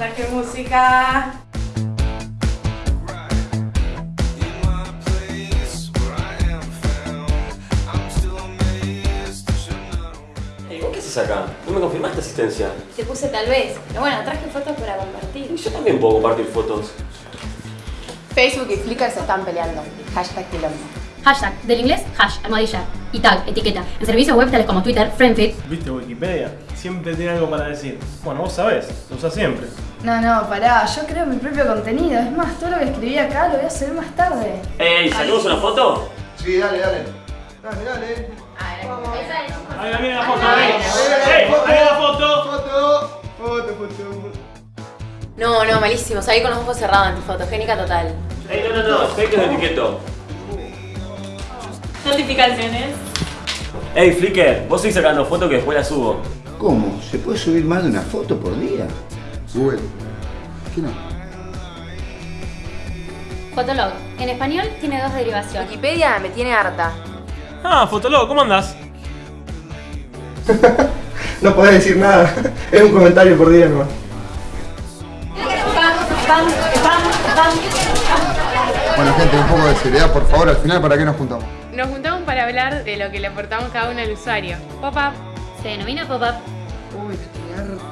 Traje música. Ey, ¿vos qué haces acá? ¿No me confirmaste asistencia? Te puse tal vez. Pero bueno, traje fotos para compartir. Y yo también puedo compartir fotos. Facebook y Flickr se están peleando. Hashtag quilombo. Hashtag, del inglés, hash, almohadilla. Y tag, etiqueta. En servicios web tales como Twitter, FriendFit. ¿Viste Wikipedia? Siempre tiene algo para decir. Bueno, vos sabés, lo usás siempre. No, no, pará, yo creo mi propio contenido. Es más, todo lo que escribí acá lo voy a hacer más tarde. Ey, ¿salimos una foto? Sí, dale, dale. Dale, dale. Ahí viene la foto, ahí. ¡Ahí la foto! Foto, foto, foto. No, no, malísimo. Salí con los ojos cerrados en tu fotogénica total. Ey, no, no, no, fake de etiqueto. Notificaciones. Ey, Flickr, vos seguís sacando fotos que después las subo. ¿Cómo? ¿Se puede subir más de una foto por día? Google. ¿Qué no? Fotolog. En español tiene dos derivaciones. Wikipedia me tiene harta. Ah, Fotolog, ¿cómo andás? No podés decir nada. Es un comentario por día nomás. Bueno, gente, un poco de seriedad, por favor. Al final, ¿para qué nos juntamos? Nos juntamos para hablar de lo que le aportamos cada uno al usuario. Pop-up. Se denomina pop-up. Uy, estoy harto.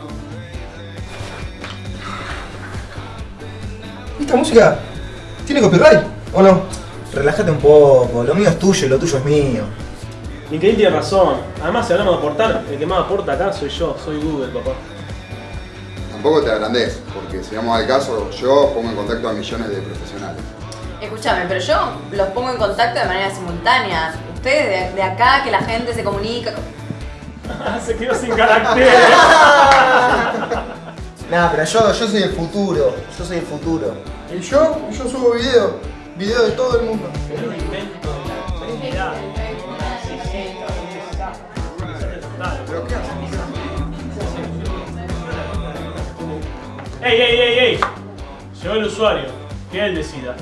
¿Esta música tiene copyright o no? Relájate un poco, lo mío es tuyo y lo tuyo es mío. Miguel tiene razón. Además, si hablamos de aportar, el que más aporta acá soy yo, soy Google, papá. Tampoco te agrandes, porque si vamos al caso, yo pongo en contacto a millones de profesionales. Escúchame, pero yo los pongo en contacto de manera simultánea. Ustedes de, de acá, que la gente se comunica. Se quedó sin carácter. Nah, pero yo, yo soy el futuro, yo soy el futuro. ¿Y yo? Yo subo video. Video de todo el mundo. ¿Pero qué haces? ¡Ey, ey, ey, ey! Llegó el usuario, que él decida.